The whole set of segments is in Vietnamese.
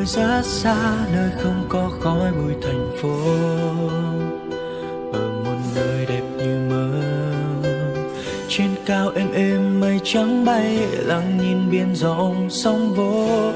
nơi rất xa nơi không có khói bụi thành phố. Ở một nơi đẹp như mơ. Trên cao êm êm mây trắng bay lặng nhìn biển rộng sóng vỗ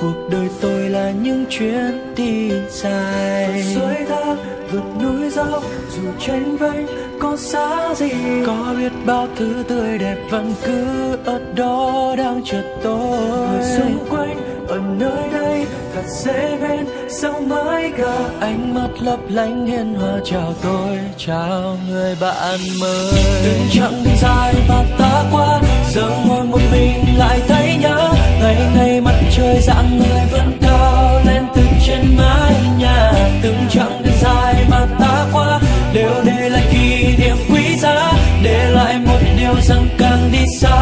cuộc đời tôi là những chuyến đi dài. Suối thác vượt núi dốc dù tranh vênh có xa gì. Có biết bao thứ tươi đẹp vẫn cứ ở đó đang chờ tôi. Người xung quanh ở nơi đây, thật dễ bên. Sao mãi cả ánh mắt lấp lánh hiền hòa. Chào tôi, chào người bạn mới. Từng chặng đi dài mà ta qua, giờ ngồi một mình lại thấy nhớ. Ngày ngày mặt trời dạng người vẫn cao lên từ trên mái nhà. Từng chặng đường dài mà ta qua, đều để lại kỷ niệm quý giá. Để lại một điều rằng càng đi xa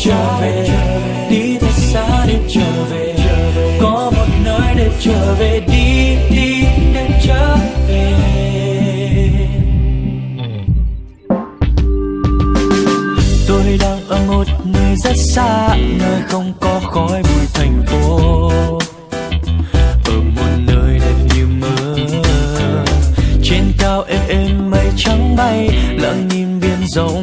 trở về. Đi thật xa để trở về. Có một nơi để trở về. Đi đi, để trở về. Tôi đang ở một nơi rất xa, nơi không có khói bụi thành phố. Ở một nơi đẹp như mơ. Trên cao êm êm mây trắng bay, lặng nhìn biển rộng.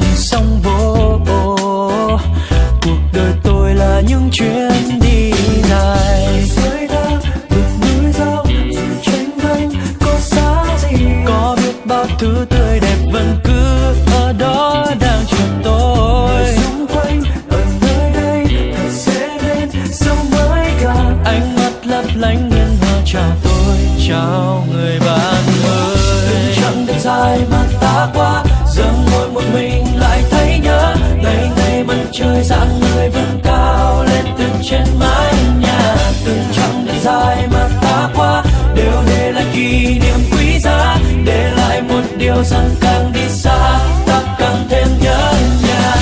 Dài mà ta qua. Đều để lại kỷ niệm quý giá, để lại một điều rằng càng đi xa, ta càng thêm nhớ nhà.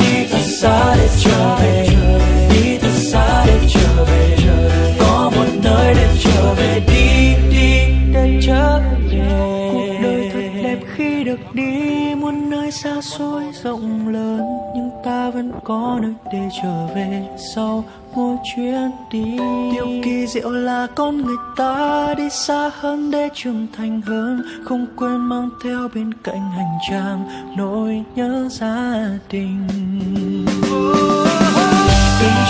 Đi thật xa để trở về, đi thật xa để trở về. Có một nơi để trở về, đi đi để trở về. Cuộc đời thật đẹp khi được đi, muôn nơi xa xôi rộng lớn vẫn có nơi để trở về sau mỗi chuyến đi. Điều kỳ diệu là con người ta đi xa hơn để trưởng thành hơn không quên mang theo bên cạnh hành trang nỗi nhớ gia đình.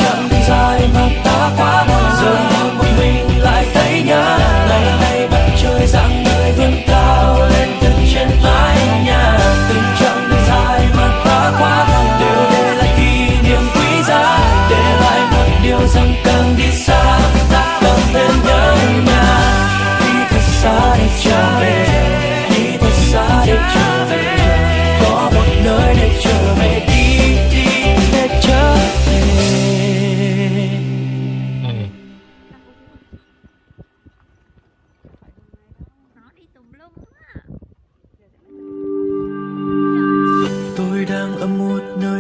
Chặng đi dài mà ta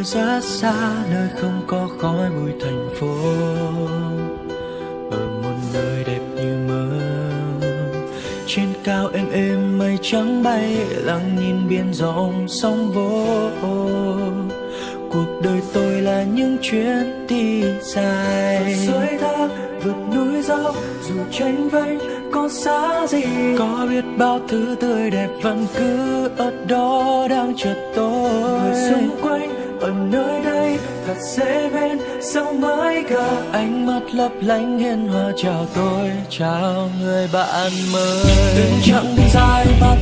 nơi rất xa Nơi không có khói bụi thành phố. Ở một nơi đẹp như mơ. Trên cao êm êm mây trắng bay Lặng nhìn biển rộng sóng vỗ. Cuộc đời tôi là những chuyến đi dài. Suối thác vượt núi dốc dù tranh vênh có xa gì. Có biết bao thứ tươi đẹp vẫn cứ ở đó đang chờ tôi. Người xung quanh ở nơi đây, thật dễ bên, sao mãi cả ánh mắt lấp lánh hiền hòa. Chào tôi, chào người bạn mới. Đừng chẳng đi dài mà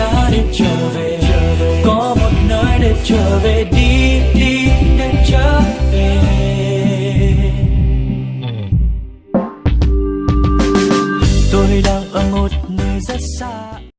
xa để trở về